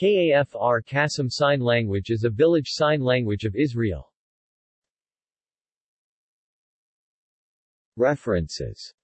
Kafr Qasim Sign Language is a village sign language of Israel. References